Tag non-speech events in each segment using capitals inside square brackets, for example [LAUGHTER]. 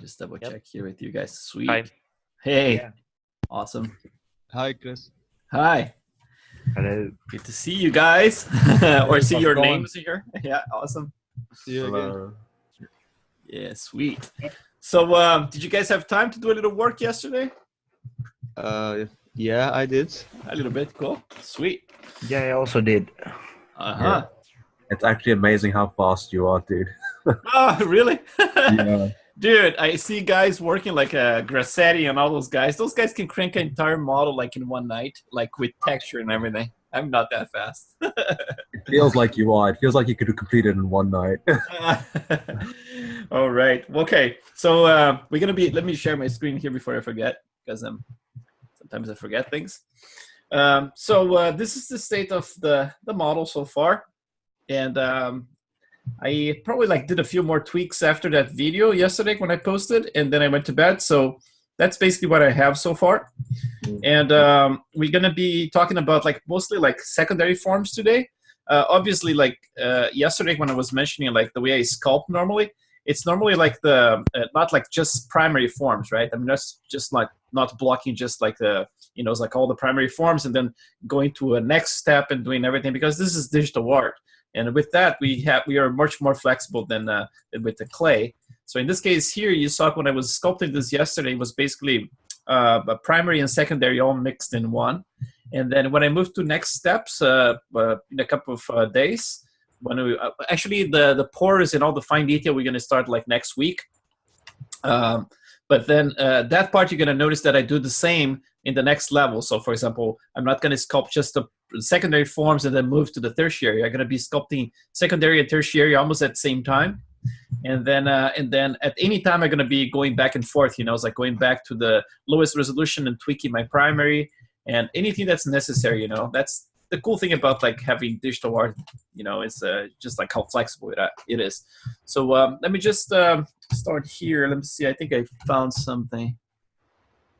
Just double Yep. check here with you guys. Sweet. Hi. Hey. Yeah. Awesome. Hi, Chris. Hi. Hello. Good to see you guys. [LAUGHS] or see your going? names here. Yeah, awesome. See you again. Yeah, sweet. So, um, did you guys have time to do a little work yesterday? Uh, yeah, I did. A little bit. Cool. Sweet. Yeah, I also did. Uh huh. It's actually amazing how fast you are, dude. [LAUGHS] Oh, really? [LAUGHS] Yeah. Dude, I see guys working like uh, Grassetti and all those guys. Those guys can crank an entire model like in one night, like with texture and everything. I'm not that fast. [LAUGHS] It feels like you are. It feels like you could have completed in one night. [LAUGHS] [LAUGHS] all right. Okay. So uh, we're gonna be. Let me share my screen here before I forget, because um, sometimes I forget things. Um, so uh, this is the state of the the model so far, and um, I probably like did a few more tweaks after that video yesterday when I posted, and then I went to bed. So that's basically what I have so far. And um, we're gonna be talking about like mostly like secondary forms today. Uh, obviously, like uh, yesterday when I was mentioning like the way I sculpt normally, it's normally like the uh, not like just primary forms, right? I mean that's just like not blocking just like the you know it's like all the primary forms and then going to a next step and doing everything because this is digital art. And with that, we have we are much more flexible than, uh, than with the clay. So in this case here, you saw when I was sculpting this yesterday it was basically uh, a primary and secondary all mixed in one. And then when I moved to next steps uh, uh, in a couple of uh, days, when we uh, actually the the pores and all the fine detail we're going to start like next week. Um, but then uh, that part you're going to notice that I do the same in the next level. So for example, I'm not going to sculpt just the secondary forms and then move to the tertiary. I'm going to be sculpting secondary and tertiary almost at the same time. And then, uh, and then at any time, I'm going to be going back and forth. You know, it's like going back to the lowest resolution and tweaking my primary and anything that's necessary. You know, that's the cool thing about like having digital art. You know, it's uh, just like how flexible it, uh, it is. So um, let me just um, start here. Let me see. I think I found something.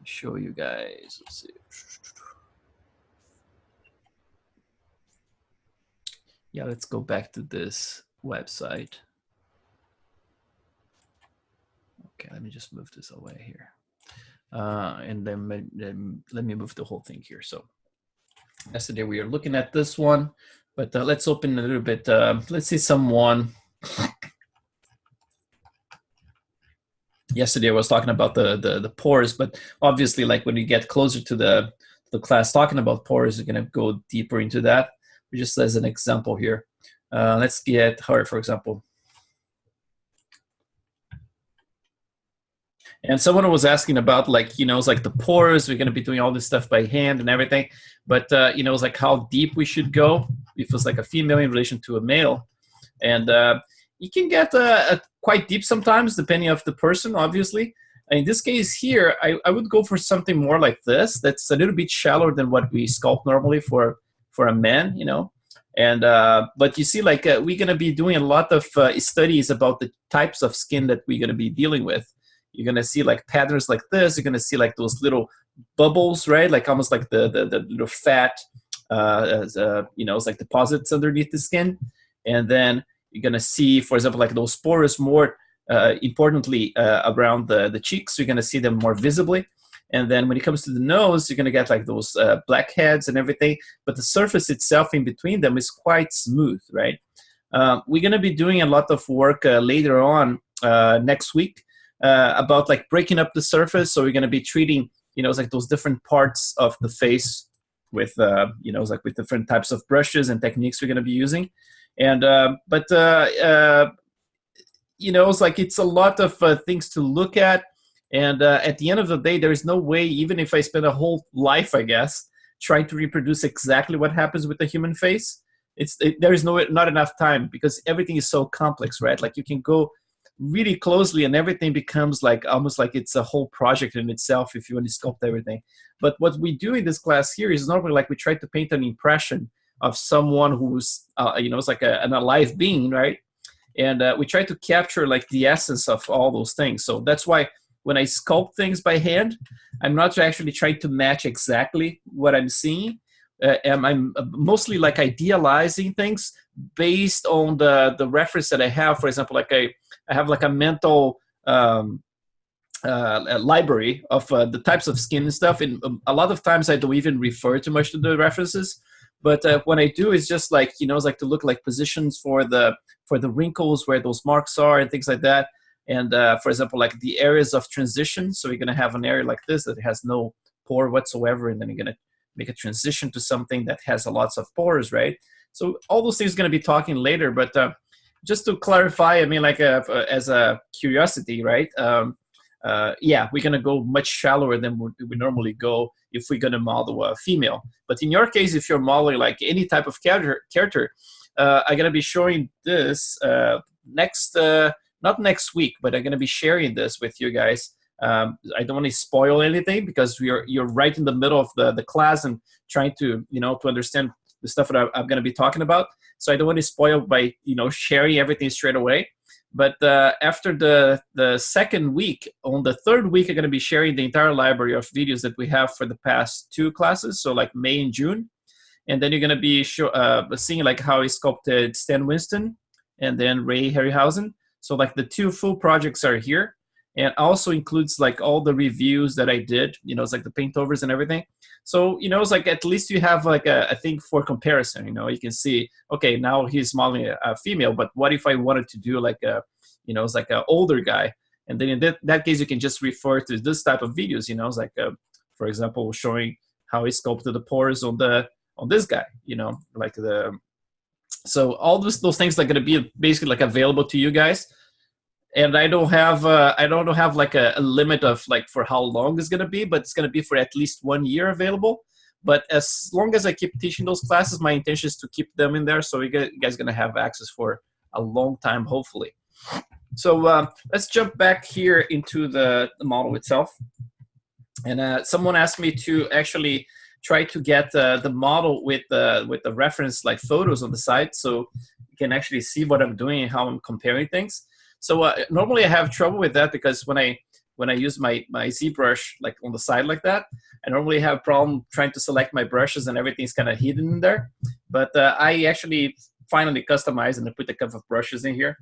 Show you guys. Let's see. Yeah, let's go back to this website. Okay, let me just move this away here. Uh, and then, then let me move the whole thing here. So yesterday we are looking at this one, but uh, let's open a little bit. Uh, let's see someone. Yesterday I was talking about the, the, the pores, but obviously like when you get closer to the, the class talking about pores, you're gonna go deeper into that. Just as an example here. Uh, let's get her, for example. And someone was asking about like, you know, it's like the pores, we're going to be doing all this stuff by hand and everything. But, uh, you know, it's like how deep we should go if it's like a female in relation to a male. And uh, you can get uh, quite deep sometimes, depending of the person, obviously. In this case here, I, I would go for something more like this. That's a little bit shallower than what we sculpt normally for, for a man, you know. And uh, but you see, like uh, we're gonna be doing a lot of uh, studies about the types of skin that we're gonna be dealing with. You're gonna see like patterns like this. You're gonna see like those little bubbles, right? Like almost like the the, the little fat, uh, uh, you know, it's like deposits underneath the skin. And then you're gonna see, for example, like those spores more uh, importantly around the the cheeks. You're gonna see them more visibly. And then when it comes to the nose, you're gonna get like those uh, black heads and everything, but the surface itself in between them is quite smooth, right? Um, we're gonna be doing a lot of work uh, later on uh, next week uh, about like breaking up the surface. So we're gonna be treating, you know, like those different parts of the face with, uh, you know, like with different types of brushes and techniques we're gonna be using. And uh, but uh, uh, you know, it's like it's a lot of uh, things to look at. And uh, at the end of the day, there is no way, even if I spend a whole life, I guess, trying to reproduce exactly what happens with the human face, it's it, there is no not enough time because everything is so complex, right? Like you can go really closely, and everything becomes like almost like it's a whole project in itself if you want to sculpt everything. But what we do in this class here is normally like we try to paint an impression of someone who's uh, you know it's like a, an alive being, right? And uh, we try to capture like the essence of all those things. So that's why when I sculpt things by hand, I'm not actually trying to match exactly what I'm seeing. Uh, and I'm mostly like idealizing things based on the the reference that I have. For example, like I I have like a mental um, uh, library of uh, the types of skin and stuff. And um, a lot of times I don't even refer too much to the references. But uh, when I do, it's just like you know, it's like to look like positions for the for the wrinkles where those marks are and things like that. And uh, for example, like the areas of transition. So you're gonna have an area like this that has no pore whatsoever, and then you're gonna make a transition to something that has a lots of pores, right? So all those things gonna be talking later, but uh, just to clarify, I mean, like uh, as a curiosity, right? Um, uh, yeah, we're gonna go much shallower than we, we normally go if we're gonna model a female. But in your case, if you're modeling like any type of character, character uh, I'm gonna be showing this uh, next, uh, not next week, but I'm gonna be sharing this with you guys. Um, I don't want to spoil anything because are you're right in the middle of the the class and trying to you know to understand the stuff that I'm gonna be talking about. So I don't want to spoil by you know sharing everything straight away. But uh, after the, the second week, on the third week, I'm going to be sharing the entire library of videos that we have for the past two classes, so like May and June. And then you're going to be show, uh, seeing like how I sculpted Stan Winston and then Ray Harryhausen. So like the two full projects are here and also includes like all the reviews that I did, you know, it's like the paint overs and everything. So, you know, it's like at least you have like a, a thing for comparison, you know, you can see, okay, now he's modeling a, female, but what if I wanted to do like a, you know, it's like an older guy. And then in that, that case, you can just refer to this type of videos, you know, it's like, a, for example, showing how he sculpted the pores on the, on this guy, you know, like the, so all those, those things are going to be basically like available to you guys and I don't have uh, I don't have like a, a, limit of like for how long it's gonna be, but it's gonna be for at least one year available. But as long as I keep teaching those classes, my intention is to keep them in there, so you guys gonna have access for a long time, hopefully. So uh, let's jump back here into the, the model itself. And uh, someone asked me to actually try to get uh, the model with the with the reference like photos on the side, so you can actually see what I'm doing and how I'm comparing things. So uh, normally I have trouble with that because when I when I use my my ZBrush like on the side like that, I normally have a problem trying to select my brushes and everything's kind of hidden in there. But uh, I actually finally customized and I put a couple of brushes in here.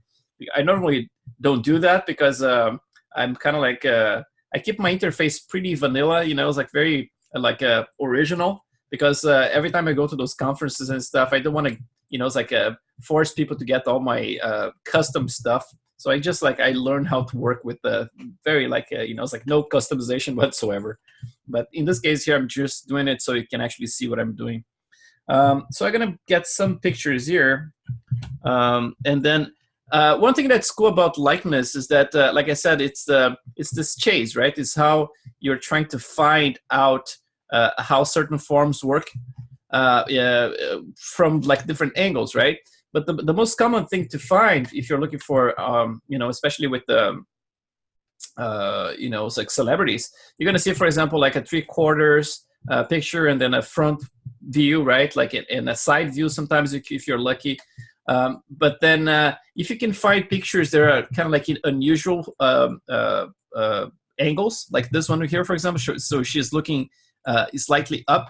I normally don't do that because um, I'm kind of like uh, I keep my interface pretty vanilla. You know, it's like very like uh, original because uh, every time I go to those conferences and stuff, I don't want to you know it's like uh, force people to get all my uh, custom stuff so I just like I learned how to work with the very like uh, you know it's like no customization [LAUGHS] whatsoever. But in this case here, I'm just doing it so you can actually see what I'm doing. Um, so I'm gonna get some pictures here, um, and then uh, one thing that's cool about likeness is that, uh, like I said, it's the it's this chase, right? It's how you're trying to find out uh, how certain forms work uh, from like different angles, right? But the, the most common thing to find if you're looking for, um, you know, especially with the, uh, you know, like celebrities, you're going to see, for example, like a three quarters uh, picture and then a front view, right? Like in, in a side view sometimes if you're lucky. Um, but then uh, if you can find pictures that are kind of like in unusual um, uh, uh, angles, like this one here, for example, so she's looking uh, slightly up.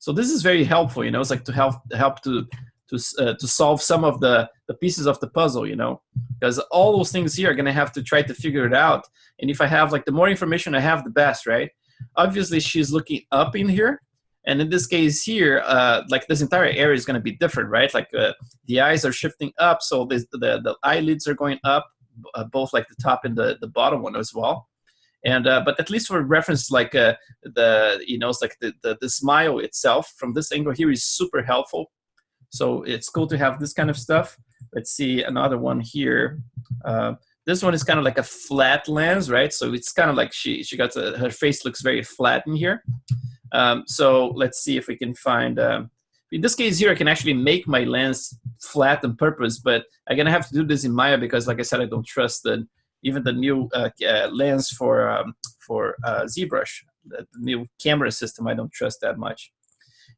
So this is very helpful, you know, it's like to help help to to, uh, to solve some of the, the pieces of the puzzle, you know, because all those things here are going to have to try to figure it out. And if I have like the more information I have, the best, right? Obviously, she's looking up in here. And in this case here, uh, like this entire area is going to be different, right? Like uh, the eyes are shifting up, so the, the, the eyelids are going up, uh, both like the top and the, the bottom one as well. And uh, but at least for reference, like uh, the you know, it's like the, the the smile itself from this angle here is super helpful so it's cool to have this kind of stuff. Let's see another one here. Uh, this one is kind of like a flat lens, right? So it's kind of like she, she got a, her face looks very flat in here. Um, so let's see if we can find, um, in this case here, I can actually make my lens flat on purpose, but I'm gonna have to do this in Maya because like I said, I don't trust the, even the new uh, uh, lens for, um, for uh, ZBrush, the new camera system, I don't trust that much.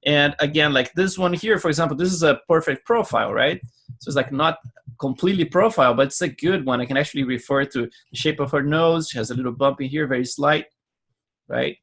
And again, like this one here, for example, this is a perfect profile, right? So it's like not completely profile, but it's a good one. I can actually refer to the shape of her nose. She has a little bump in here, very slight, right?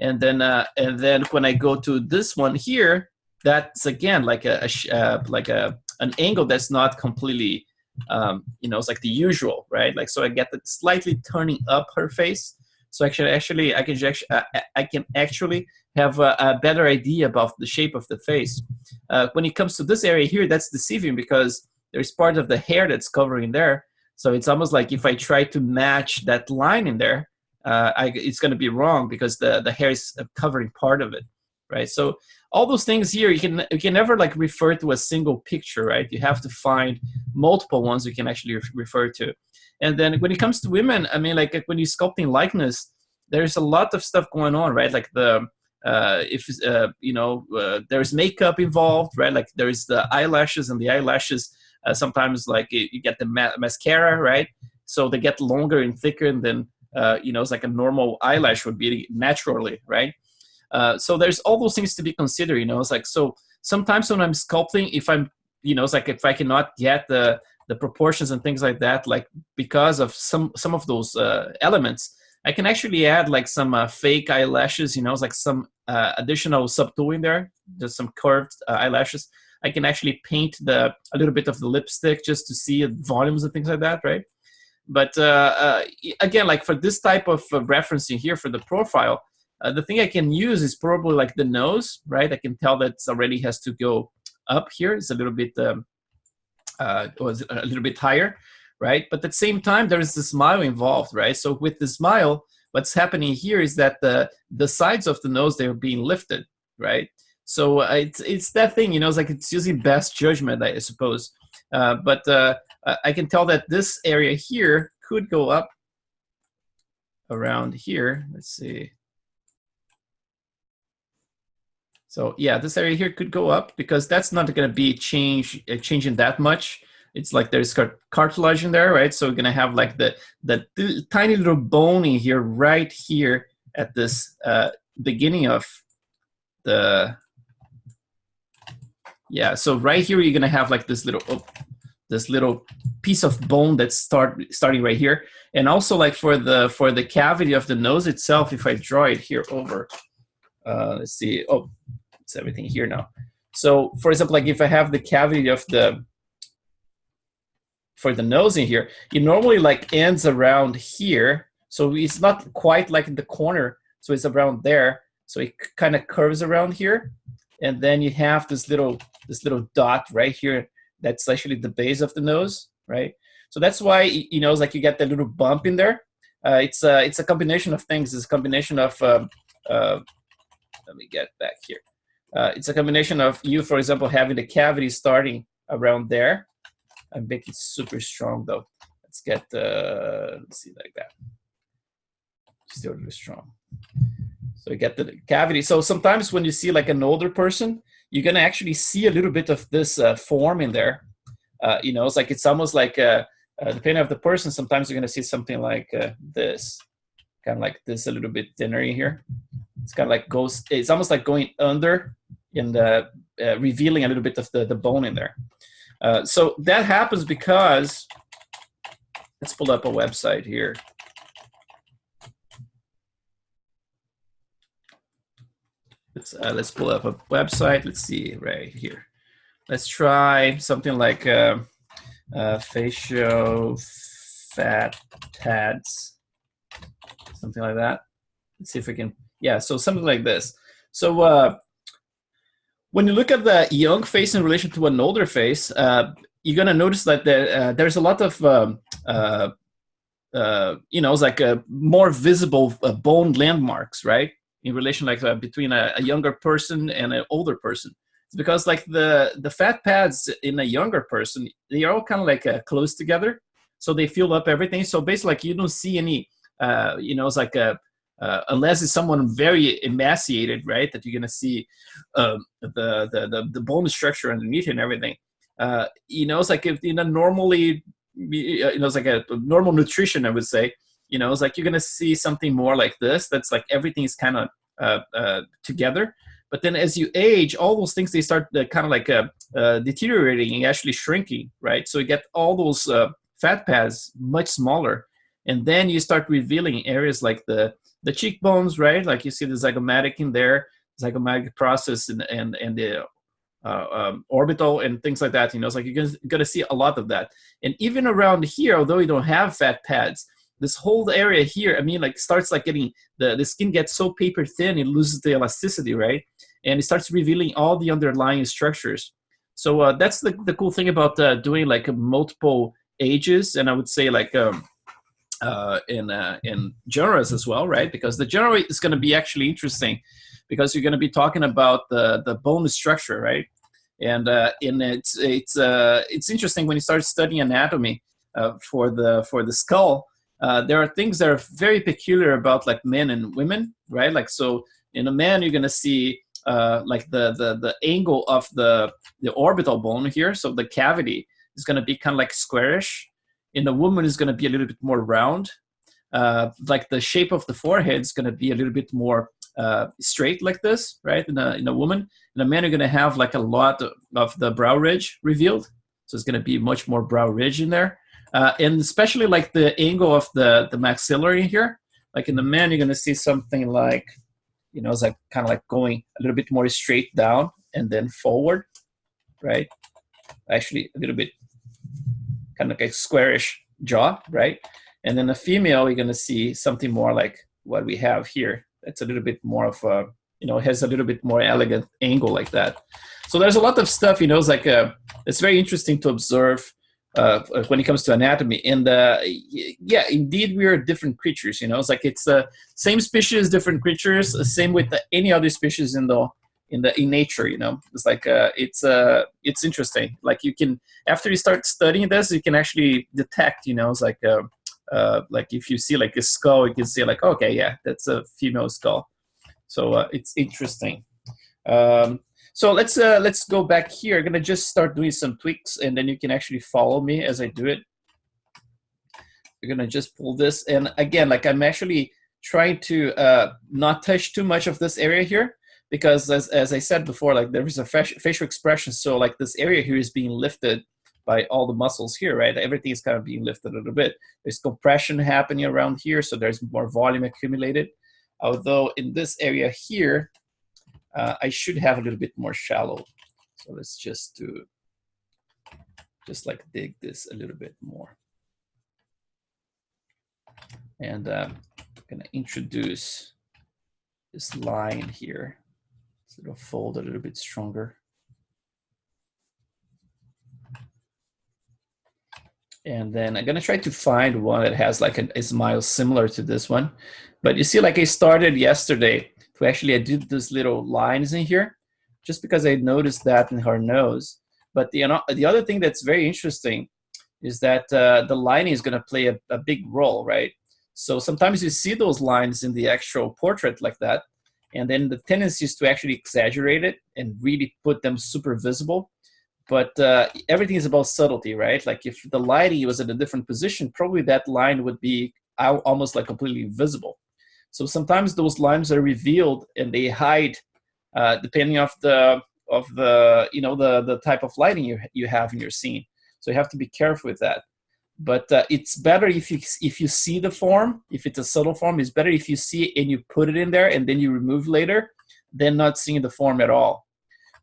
And then, uh, and then when I go to this one here, that's again like a, a uh, like a an angle that's not completely, um, you know, it's like the usual, right? Like so, I get the slightly turning up her face, So actually, actually, I can actually, uh, I can actually have a, a, better idea about the shape of the face. Uh, when it comes to this area here, that's deceiving because there's part of the hair that's covering there. So it's almost like if I try to match that line in there, uh, I, it's going to be wrong because the the hair is covering part of it, right? So all those things here, you can you can never like refer to a single picture, right? You have to find multiple ones you can actually re refer to. And then when it comes to women, I mean, like when you're sculpting likeness, there's a lot of stuff going on, right? Like the uh, if uh, you know uh, there's makeup involved, right? Like there's the eyelashes and the eyelashes. Uh, sometimes like you get the ma mascara, right? So they get longer and thicker than uh, you know it's like a normal eyelash would be naturally, right? Uh, so there's all those things to be considered. You know, it's like so sometimes when I'm sculpting, if I'm you know it's like if I cannot get the the proportions and things like that, like because of some some of those uh, elements, I can actually add like some uh, fake eyelashes, you know, it's like some uh, additional subtooling there, just some curved uh, eyelashes. I can actually paint the a little bit of the lipstick just to see volumes and things like that, right? But uh, uh, again, like for this type of referencing here for the profile, the thing I can use is probably like the nose, right? I can tell that already has to go up here. It's a little bit um, uh, was a little bit higher, right? But at the same time, there is the smile involved, right? So with the smile, what's happening here is that the the sides of the nose they're being lifted, right? So uh, it's it's that thing, you know, it's like it's using best judgment, I suppose. Uh, but uh, I can tell that this area here could go up around here. Let's see. So yeah, this area here could go up because that's not going to be change uh, changing that much. It's like there's cartilage in there, right? So we're gonna have like the the tiny little bone in here, right here at this uh, beginning of the yeah. So right here, you're gonna have like this little oh, this little piece of bone that's start starting right here, and also like for the for the cavity of the nose itself, if I draw it here over, uh, let's see. Oh, it's everything here now. So for example, like if I have the cavity of the, for the nose in here, it normally like ends around here. So it's not quite like in the corner. So it's around there. So it kind of curves around here. And then you have this little, this little dot right here. That's actually the base of the nose, right? So that's why, you know, it's like you get that little bump in there. Uh, it's, a, it's a combination of things. It's a combination of, um, uh, let me get back here uh, it's a combination of you, for example, having the cavity starting around there. I make it super strong though. Let's get, uh, let's see like that. Still really strong. So you get the cavity. So sometimes when you see like an older person, you're gonna actually see a little bit of this uh, form in there. Uh, you know, it's like it's almost like uh, uh, depending on the person. Sometimes you're gonna see something like uh, this, kind of like this, a little bit thinner in here. It's kind of like goes. It's almost like going under and uh, uh, revealing a little bit of the, the bone in there. Uh, so that happens because, let's pull up a website here. Let's, uh, let's pull up a website. Let's see right here. Let's try something like uh, uh, facial fat pads, something like that. Let's see if we can, yeah, so something like this. So when you look at the young face in relation to an older face, uh, you're gonna notice that uh, there's a lot of um, uh, uh you know, it's like a more visible uh, bone landmarks, right? In relation, like uh, between a, a, younger person and an older person, it's because like the the fat pads in a younger person, they are all kind of like close together, so they fill up everything. So basically, like you don't see any, you know, it's like a uh, unless it's someone very emaciated, right? That you're gonna see um, the, the, the the bone structure underneath and everything. Uh, you know, it's like if you know normally, you know, it's like a normal nutrition, I would say. You know, it's like you're gonna see something more like this. That's like everything's kind of uh, uh, together. But then as you age, all those things they start uh, kind of like uh, deteriorating and actually shrinking, right? So you get all those fat pads much smaller, and then you start revealing areas like the the cheekbones, right? Like you see the zygomatic in there, zygomatic process and, and, and the uh, um, orbital and things like that. You know, it's like you're gonna, gonna see a lot of that. And even around here, although you don't have fat pads, this whole area here, I mean, like starts like getting the the skin gets so paper thin, it loses the elasticity, right? And it starts revealing all the underlying structures. So uh, that's the the cool thing about uh, doing like multiple ages, and I would say like. Um, uh, in uh, in genres as well, right? Because the genre is going to be actually interesting, because you're going to be talking about the the bone structure, right? And uh, in it's it's uh, it's interesting when you start studying anatomy uh, for the for the skull. Uh, there are things that are very peculiar about like men and women, right? Like so, in a man, you're going to see uh, like the the the angle of the the orbital bone here, so the cavity is going to be kind of like squarish, in a woman is going to be a little bit more round. Uh, like the shape of the forehead is going to be a little bit more uh, straight like this, right? In a, in a woman. In a man, you're going to have like a lot of the brow ridge revealed. So it's going to be much more brow ridge in there. Uh, and especially like the angle of the, the maxillary here. Like in the man, you're going to see something like, you know, it's like kind of like going a little bit more straight down and then forward, right? Actually, a little bit kind of like a squarish jaw, right? And then a female, you're gonna see something more like what we have here. It's a little bit more of a, you know, has a little bit more elegant angle like that. So there's a lot of stuff, you know, it's like a, uh, it's very interesting to observe uh, when it comes to anatomy. And uh, yeah, indeed, we are different creatures. You know, it's like it's the uh, same species, different creatures. Same with the, any other species in the in the in nature you know? It's like uh, it's uh it's interesting. Like you can after you start studying this you can actually detect you know? It's like uh, uh like if you see like a skull you can see like okay yeah that's a female skull. So uh, it's interesting. Um so let's uh let's go back here. I'm gonna just start doing some tweaks and then you can actually follow me as i do it. We're gonna just pull this and again like i'm actually trying to uh not touch too much of this area here because as, as I said before, like there is a facial expression. So like this area here is being lifted by all the muscles here, right? Everything is kind of being lifted a little bit. There's compression happening around here, so there's more volume accumulated. Although in this area here, uh, I should have a little bit more shallow. So let's just do, just like dig this a little bit more. And uh, I'm gonna introduce this line here. So it'll fold a little bit stronger. And then I'm gonna try to find one that has like a, a smile similar to this one. But you see, like I started yesterday to actually, I did these little lines in here just because I noticed that in her nose. But the, the other thing that's very interesting is that uh, the lining is gonna play a, a big role, right? So sometimes you see those lines in the actual portrait like that, and then the tendency is to actually exaggerate it and really put them super visible. But uh, everything is about subtlety right? Like if the lighting was in a different position probably that line would be almost like completely visible. So sometimes those lines are revealed and they hide uh, depending of the of the you know the the type of lighting you, you have in your scene. So you have to be careful with that but uh, it's better if you if you see the form if it's a subtle form it's better if you see it and you put it in there and then you remove later than not seeing the form at all.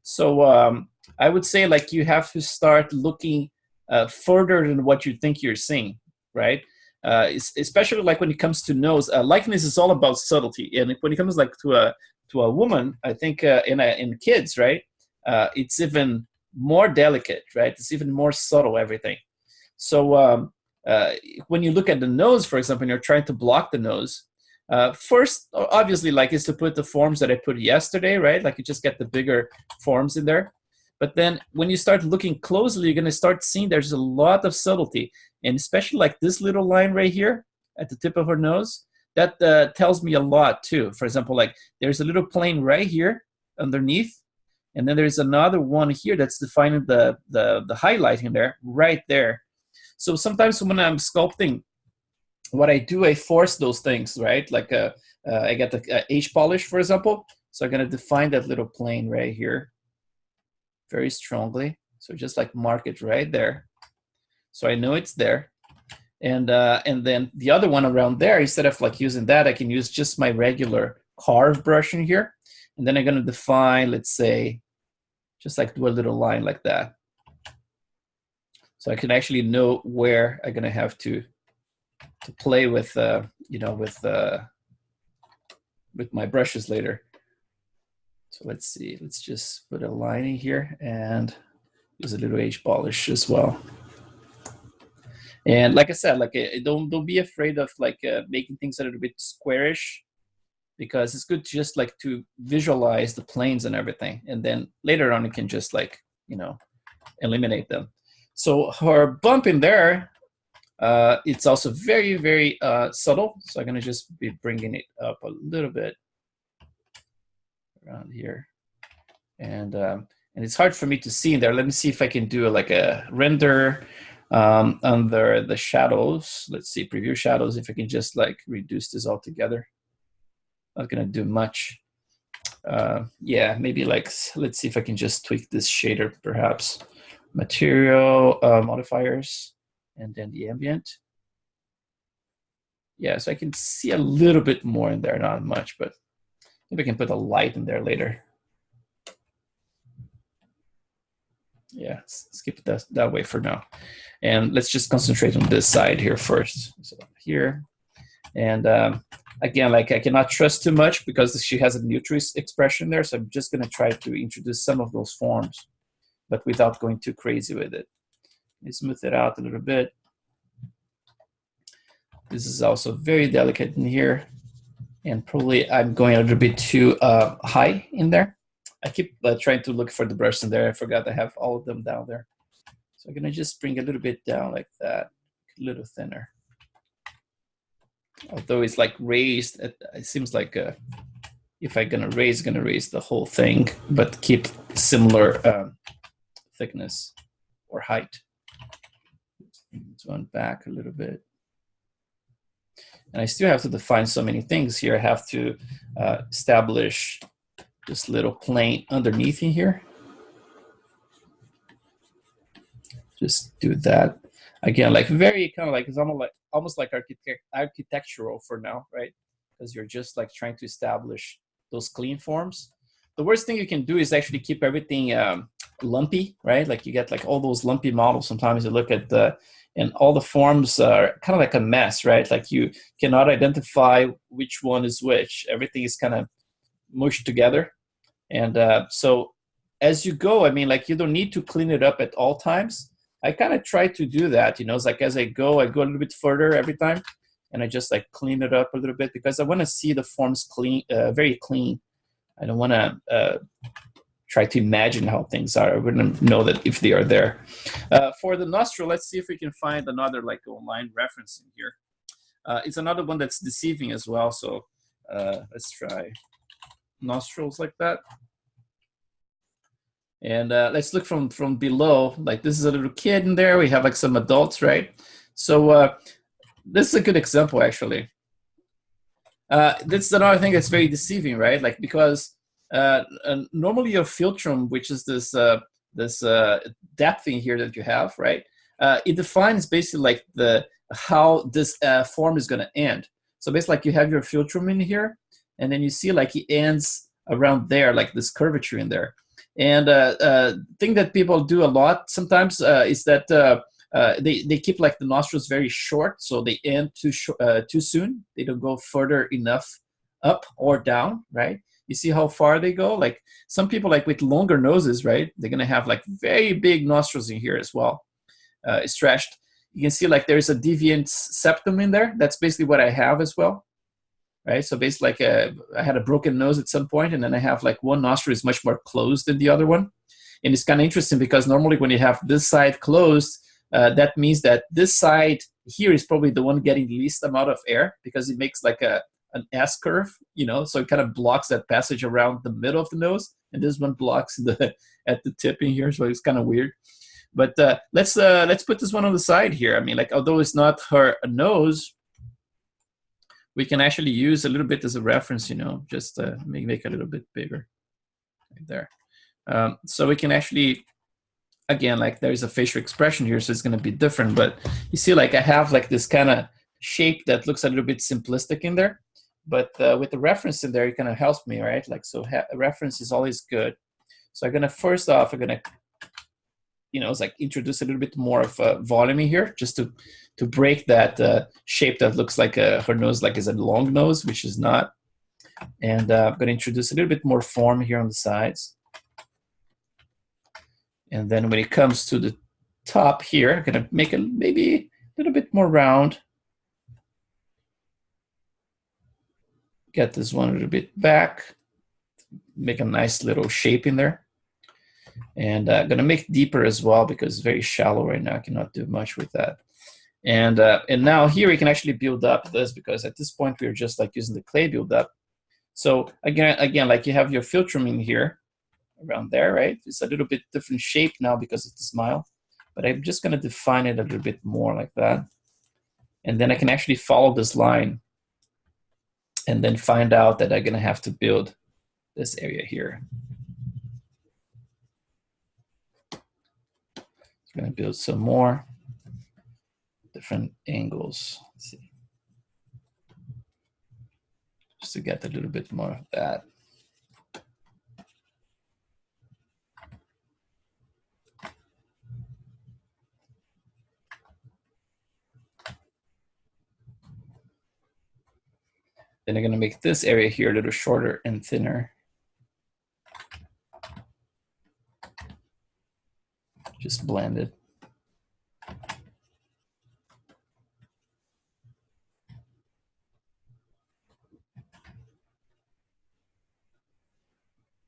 So um, i would say like you have to start looking uh, further than what you think you're seeing right? Uh, especially like when it comes to nose uh, likeness is all about subtlety. And when it comes like to a to a woman i think uh, in a, in kids right uh, it's even more delicate right? It's even more subtle everything so um, uh, when you look at the nose, for example, and you're trying to block the nose, uh, first, obviously, like is to put the forms that I put yesterday, right? Like you just get the bigger forms in there. But then when you start looking closely, you're gonna start seeing there's a lot of subtlety. And especially like this little line right here at the tip of her nose, that uh, tells me a lot too. For example, like there's a little plane right here underneath, and then there's another one here that's defining the, the, the highlighting there, right there. So sometimes when I'm sculpting, what I do, I force those things, right? Like a, uh, uh, I get the uh, hPolish, for example. So I'm gonna define that little plane right here very strongly. So just like mark it right there. So I know it's there. And, uh, and then the other one around there, instead of like using that, I can use just my regular carve brush in here. And then I'm gonna define, let's say, just like do a little line like that. So I can actually know where I'm gonna have to to play with, uh, you know, with uh, with my brushes later. So let's see, let's just put a line in here and use a little hPolish as well. And like I said, like uh, don't don't be afraid of like uh, making things a little bit squarish because it's good just like to visualize the planes and everything. And then later on you can just like, you know, eliminate them. So her bump in there, uh, it's also very, very uh, subtle. So I'm gonna just be bringing it up a little bit around here. And, um, and it's hard for me to see in there. Let me see if I can do like a render um, under the shadows. Let's see, preview shadows, if I can just like reduce this all together. Not gonna do much. Uh, yeah, maybe like, let's see if I can just tweak this shader perhaps. Material uh, modifiers, and then the ambient. Yeah, so I can see a little bit more in there, not much, but maybe I can put a light in there later. Yeah, skip that, that way for now. And let's just concentrate on this side here first. So here, and um, again, like I cannot trust too much because she has a neutral expression there, so I'm just gonna try to introduce some of those forms, but without going too crazy with it. Smooth it out a little bit. This is also very delicate in here. And probably I'm going a little bit too uh, high in there. I keep uh, trying to look for the brush in there. I forgot I have all of them down there. So I'm gonna just bring a little bit down like that, a little thinner. Although it's like raised, it, it seems like uh, if I'm gonna raise, gonna raise the whole thing, but keep similar um, thickness or height. Let's run back a little bit. And I still have to define so many things here. I have to uh, establish this little plane underneath in here. Just do that. Again, like very kind of like, it's almost like, almost like architect, architectural for now, right? Because you're just like trying to establish those clean forms. The worst thing you can do is actually keep everything um, lumpy, right? Like you get like all those lumpy models. Sometimes you look at the, and all the forms are kind of like a mess, right? Like you cannot identify which one is which. Everything is kind of mushed together. And uh, so as you go, I mean, like you don't need to clean it up at all times. I kind of try to do that, you know, it's like as I go, I go a little bit further every time and I just like clean it up a little bit because I want to see the forms clean, uh, very clean. I don't want to uh, try to imagine how things are. I wouldn't know that if they are there. Uh, for the nostril, let's see if we can find another like online reference in here. Uh, it's another one that's deceiving as well. So uh, let's try nostrils like that. And uh, let's look from, from below, like this is a little kid in there. We have like some adults, right? So uh, this is a good example actually. Uh, this is another thing that's very deceiving, right? Like because uh, normally your philtrum, which is this uh, this uh, depth thing here that you have, right? Uh, it defines basically like the how this uh, form is going to end. So basically, like you have your philtrum in here, and then you see like it ends around there, like this curvature in there. And uh, thing that people do a lot sometimes is that uh, uh, they, they keep like the nostrils very short, so they end too, uh, too soon. They don't go further enough up or down, right? You see how far they go? Like some people like with longer noses, right? They're gonna have like very big nostrils in here as well, uh, stretched. You can see like there's a deviant septum in there. That's basically what I have as well right? So basically, like a, uh, I had a broken nose at some point, and then I have like one nostril is much more closed than the other one. And it's kind of interesting because normally when you have this side closed, uh, that means that this side here is probably the one getting the least amount of air because it makes like a an S curve, you know, so it kind of blocks that passage around the middle of the nose, and this one blocks the [LAUGHS] at the tip in here, so it's kind of weird. But uh, let's uh, let's put this one on the side here. I mean, like although it's not her nose, we can actually use a little bit as a reference, you know, just uh, make, make a little bit bigger right there. Um, so we can actually, again, like there's a facial expression here, so it's gonna be different, but you see like I have like this kind of shape that looks a little bit simplistic in there, but uh, with the reference in there, it kind of helps me, right? Like, so reference is always good. So I'm gonna, first off, I'm gonna you know, it's like introduce a little bit more of uh, volume here, just to to break that uh, shape that looks like a, her nose like is a long nose, which is not. And uh, I'm to introduce a little bit more form here on the sides. And then when it comes to the top here, I'm to make it maybe a little bit more round. Get this one a little bit back. Make a nice little shape in there. And I'm uh, to make deeper as well because it's very shallow right now. I cannot do much with that. And, uh, and now here we can actually build up this because at this point we're just like using the clay build up. So again, again, like you have your philtrum in here around there, right? It's a little bit different shape now because it's a smile, but I'm just gonna define it a little bit more like that. And then I can actually follow this line and then find out that I'm gonna have to build this area here. I'm gonna build some more different angles. Let's see. Just to get a little bit more of that. Then I'm gonna make this area here a little shorter and thinner. Just blend it.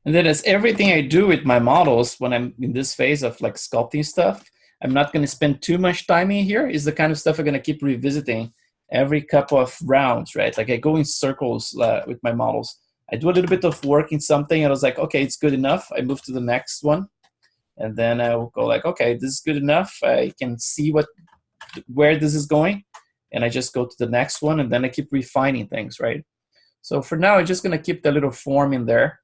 And then as everything I do with my models, when I'm in this phase of like sculpting stuff, I'm not to spend too much time in here. Is the kind of stuff I'm to keep revisiting every couple of rounds, right? Like I go in circles uh, with my models. I do a little bit of work in something, and I was like, okay, it's good enough. I move to the next one, and then I will go like, okay, this is good enough. I can see what where this is going, and I just go to the next one, and then I keep refining things, right? So for now, I'm just gonna keep the little form in there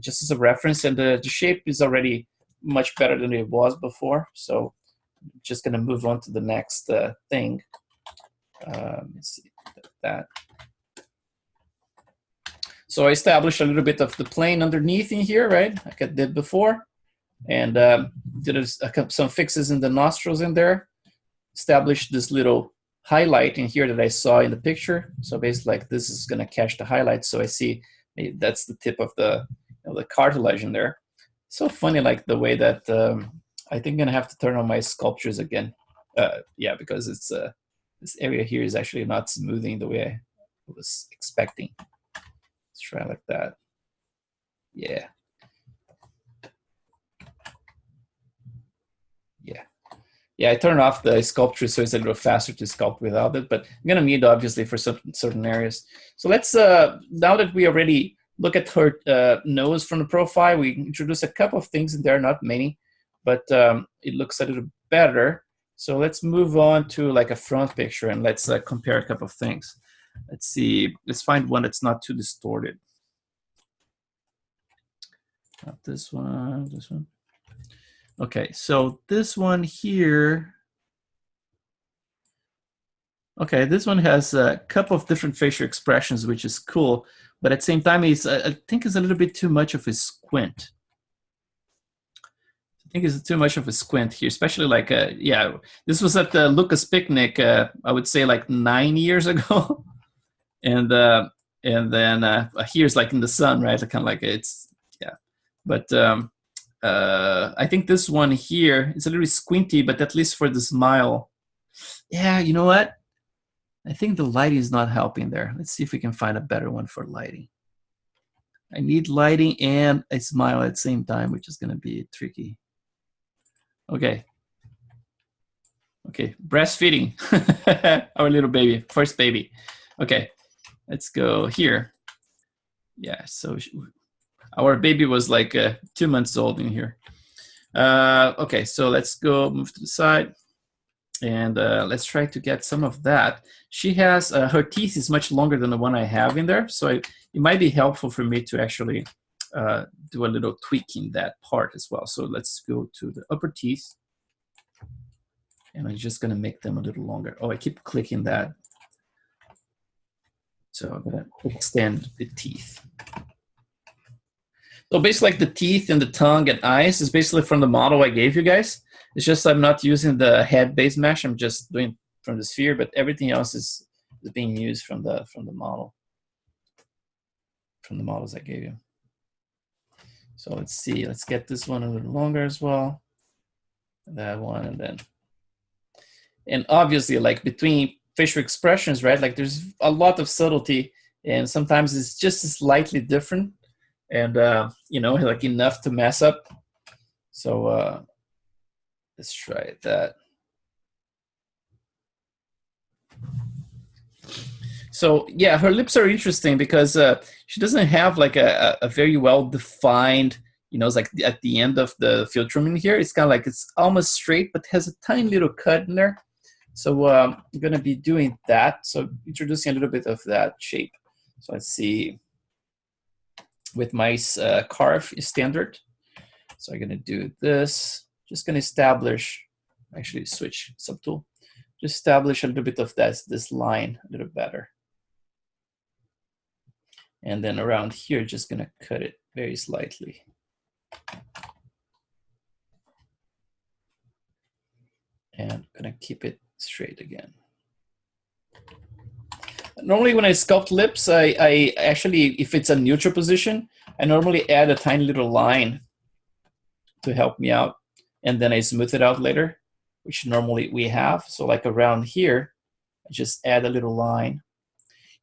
just as a reference. And the, the shape is already much better than it was before. So I'm just gonna move on to the next uh, thing. Um, let's see that. So I established a little bit of the plane underneath in here, right? Like I did before. And um, did a, some fixes in the nostrils in there. Established this little highlight in here that I saw in the picture. So basically like this is gonna catch the highlight. So I see that's the tip of the know, the cartilage in there. So funny, like the way that um, I think I'm gonna have to turn on my sculptures again. Uh, yeah, because it's uh, this area here is actually not smoothing the way I was expecting. Let's try like that. Yeah. Yeah. Yeah, I turned off the sculpture so it's a little faster to sculpt without it, but I'm gonna need obviously for certain certain areas. So let's uh now that we already look at her uh, nose from the profile. We introduce a couple of things in there, are not many, but um, it looks a little better. So let's move on to like a front picture and let's uh, compare a couple of things. Let's see, let's find one that's not too distorted. Not this one, this one. Okay, so this one here, okay, this one has a couple of different facial expressions, which is cool but at the same time, he's I think it's a little bit too much of a squint. I think it's too much of a squint here, especially like uh, yeah, this was at the Lucas picnic. Uh, I would say like nine years [LAUGHS] ago, and uh, and then uh, here's like in the sun, right? Kind of like it's yeah, but um, uh, I think this one here is a little squinty, but at least for the smile, yeah, you know what? I think the lighting is not helping there. Let's see if we can find a better one for lighting. I need lighting and a smile at the same time, which is going to be tricky. Okay. Okay, breastfeeding. [LAUGHS] Our little baby, first baby. Okay, let's go here. Yeah, so our baby was like uh, two months old in here. Uh, okay, so let's go move to the side and uh, let's try to get some of that. She has, uh, her teeth is much longer than the one I have in there, so it might be helpful for me to actually uh, do a little tweak in that part as well. So let's go to the upper teeth, and I'm just gonna make them a little longer. Oh, I keep clicking that. So I'm gonna extend the teeth. So basically like the teeth and the tongue and eyes is basically from the model I gave you guys. It's just I'm not using the head base mesh. I'm just doing from the sphere, but everything else is, is being used from the from the model, from the models I gave you. So let's see. Let's get this one a little longer as well. That one, and then, and obviously, like between facial expressions, right? Like there's a lot of subtlety, and sometimes it's just slightly different, and uh, you know, [LAUGHS] like enough to mess up. So uh, let's try that. So yeah, her lips are interesting because uh, she doesn't have like a, a very well defined, you know, it's like at the end of the philtrum in here, it's kind of like it's almost straight, but has a tiny little cut in there. So um, I'm gonna be doing that. So introducing a little bit of that shape. So let's see, with my uh, carve standard. So I'm gonna do this, just gonna establish, actually switch subtool, just establish a little bit of this, this line a little better. And then around here, just gonna cut it very slightly. And I'm gonna keep it straight again. Normally when I sculpt lips, I, I actually, if it's a neutral position, I normally add a tiny little line to help me out. And then I smooth it out later, which normally we have. So like around here, I just add a little line.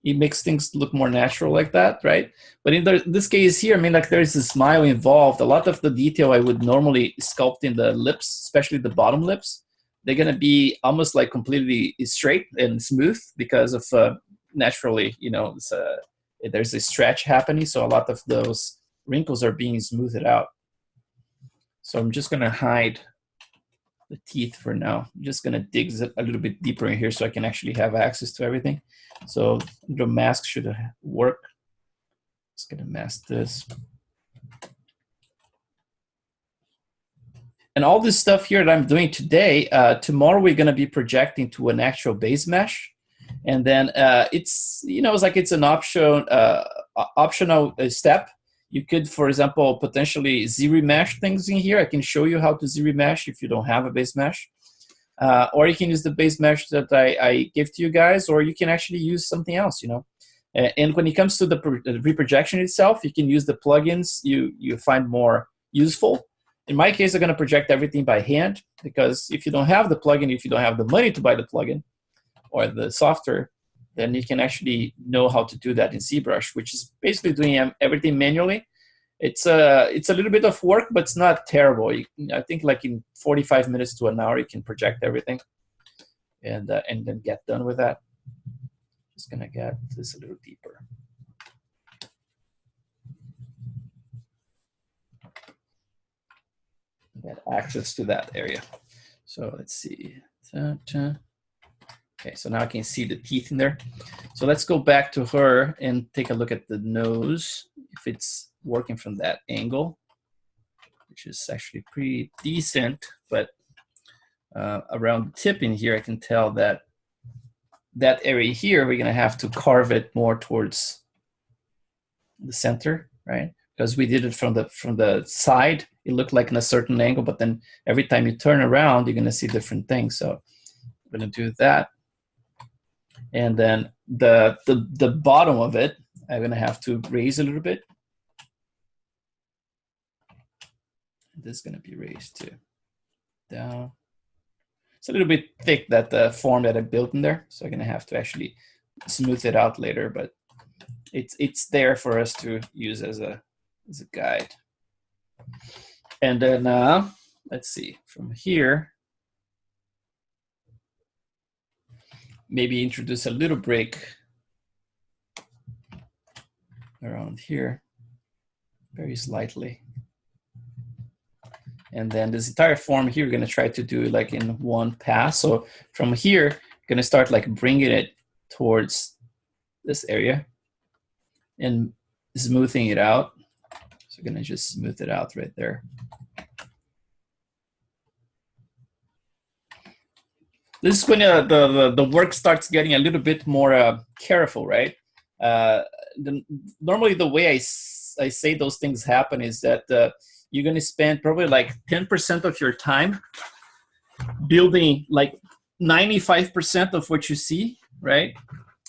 It makes things look more natural like that, right? But in the, this case here, I mean, like there's a smile involved. A lot of the detail I would normally sculpt in the lips, especially the bottom lips, they're gonna be almost like completely straight and smooth because of uh, naturally, you know, uh, there's a stretch happening. So a lot of those wrinkles are being smoothed out. So I'm just gonna hide the teeth for now. I'm just gonna dig a little bit deeper in here so I can actually have access to everything. So the mask should work. Just gonna mask this. And all this stuff here that I'm doing today, uh, tomorrow we're gonna be projecting to an actual base mesh. And then uh, it's, you know, it's like it's an option, uh, optional uh, step. You could, for example, potentially ZRemesh things in here. I can show you how to ZRemesh if you don't have a base mesh. Uh, or you can use the base mesh that I, I give to you guys, or you can actually use something else, you know. And when it comes to the, the reprojection itself, you can use the plugins you, you find more useful. In my case, I'm going to project everything by hand because if you don't have the plugin, if you don't have the money to buy the plugin or the software, then you can actually know how to do that in ZBrush, which is basically doing everything manually. It's a, it's a little bit of work, but it's not terrible. You, I think like in 45 minutes to an hour, you can project everything and, uh, and then get done with that. Just gonna get this a little deeper. Get access to that area. So let's see. Okay, so now I can see the teeth in there. So let's go back to her and take a look at the nose, if it's working from that angle, which is actually pretty decent, but uh, around the tip in here, I can tell that that area here, we're gonna have to carve it more towards the center, right? Because we did it from the from the side, it looked like in a certain angle, but then every time you turn around, you're gonna see different things. So I'm gonna do that. And then the, the, the bottom of it, I'm gonna have to raise a little bit. This is gonna be raised too. Down. It's a little bit thick, that the form that I built in there. So I'm gonna have to actually smooth it out later, but it's, it's there for us to use as a, as a guide. And then, uh, let's see, from here, maybe introduce a little break around here, very slightly. And then this entire form here, we're gonna try to do like in one pass. So from here, gonna start like bringing it towards this area and smoothing it out. So gonna just smooth it out right there. This is when uh, the, the, the work starts getting a little bit more uh, careful, right? Uh, the, normally the way I, I say those things happen is that uh, you're gonna spend probably like 10% of your time building like 95% of what you see, right?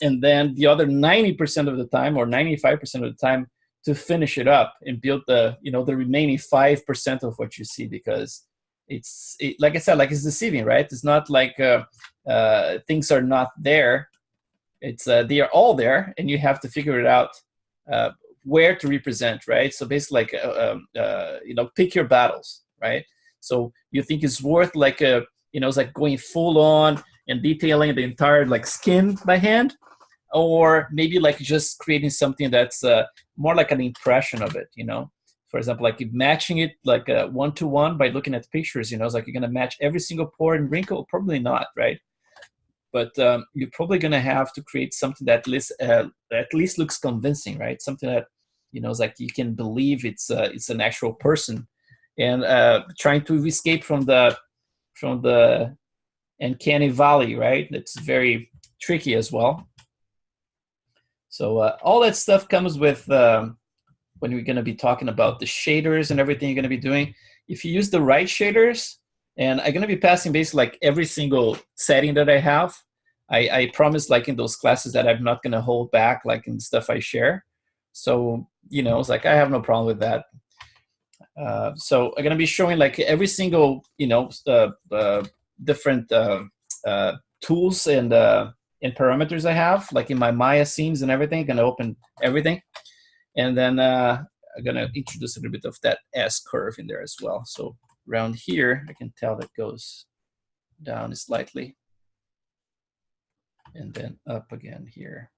And then the other 90% of the time or 95% of the time to finish it up and build the, you know, the remaining 5% of what you see because it's, it, like I said, like it's deceiving, right? It's not like uh, uh, things are not there. It's, uh, they are all there and you have to figure it out uh, where to represent, right? So basically like, uh, um, uh, you know, pick your battles, right? So you think it's worth like a, you know, it's like going full on and detailing the entire like skin by hand, or maybe like just creating something that's uh, more like an impression of it, you know? For example, like matching it like one to one by looking at pictures, you know, it's like you're gonna match every single pore and wrinkle, probably not, right? But um, you're probably gonna have to create something that at least, uh, at least looks convincing, right? Something that, you know, it's like you can believe it's, uh, it's an actual person and uh, trying to escape from the from the uncanny valley, right? It's very tricky as well. So uh, all that stuff comes with um, when we're going to be talking about the shaders and everything you're going to be doing. If you use the right shaders, and I'm going to be passing basically like every single setting that I have. I, I promise like in those classes that I'm not going to hold back like in stuff I share. So, you know, it's like I have no problem with that. Uh, so I'm gonna be showing like every single you know uh, uh, different uh, uh, tools and uh, and parameters I have like in my Maya scenes and everything. Gonna open everything, and then I'm gonna introduce a little bit of that S curve in there as well. So around here, I can tell that goes down slightly, and then up again here.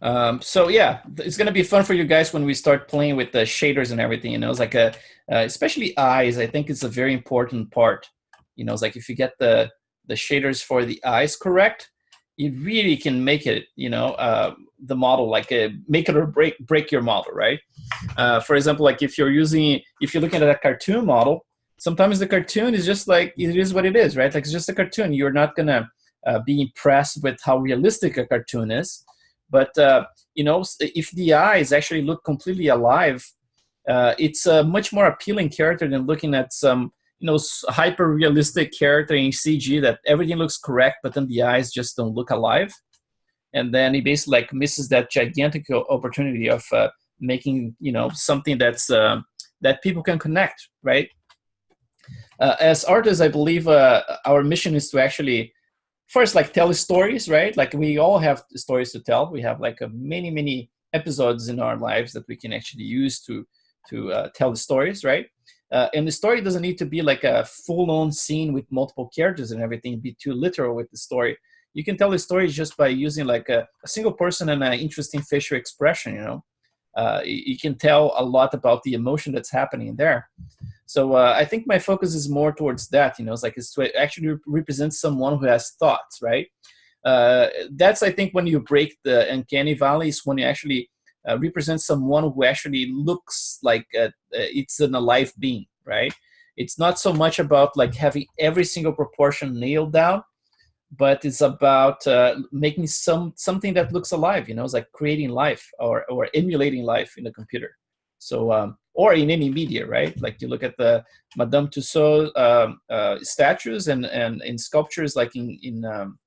Um, so yeah, it's gonna be fun for you guys when we start playing with the shaders and everything. You know, it's like a, uh, especially eyes. I think it's a very important part. You know, it's like if you get the the shaders for the eyes correct, you really can make it. You know, uh, the model like a, make it or break break your model, right? Uh, for example, like if you're using if you're looking at a cartoon model, sometimes the cartoon is just like it is what it is, right? Like it's just a cartoon. You're not gonna uh, be impressed with how realistic a cartoon is but uh, you know, if the eyes actually look completely alive, uh, it's a much more appealing character than looking at some you know hyper realistic character in CG that everything looks correct, but then the eyes just don't look alive. And then he basically like misses that gigantic opportunity of uh, making you know something that's uh, that people can connect, right? Uh, as artists, I believe uh, our mission is to actually first like tell stories right like we all have stories to tell we have like a many many episodes in our lives that we can actually use to to uh, tell the stories right uh, and the story doesn't need to be like a full-on scene with multiple characters and everything. Be too literal with the story. You can tell the story just by using like a, a single person and an interesting facial expression you know? Uh, you can tell a lot about the emotion that's happening there. So uh, I think my focus is more towards that, you know, it's like it's to actually represent someone who has thoughts, right? Uh, that's, I think, when you break the uncanny valley is when you actually uh, represent someone who actually looks like a, it's an alive being, right? It's not so much about like having every single proportion nailed down, but it's about uh, making some something that looks alive, you know, it's like creating life or, or emulating life in the computer. So um, or in any media, right? Like you look at the Madame Tussauds um, uh, statues and, and in sculptures like in, in, um,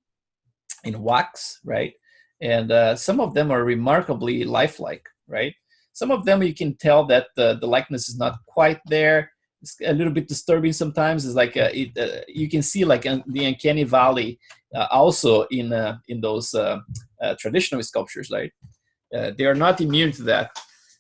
in wax, right? And uh, some of them are remarkably lifelike, right? Some of them you can tell that the, the likeness is not quite there. It's a little bit disturbing sometimes. It's like uh, it, uh, you can see like the uncanny valley uh, also in uh, in those traditional sculptures, right? they are not immune to that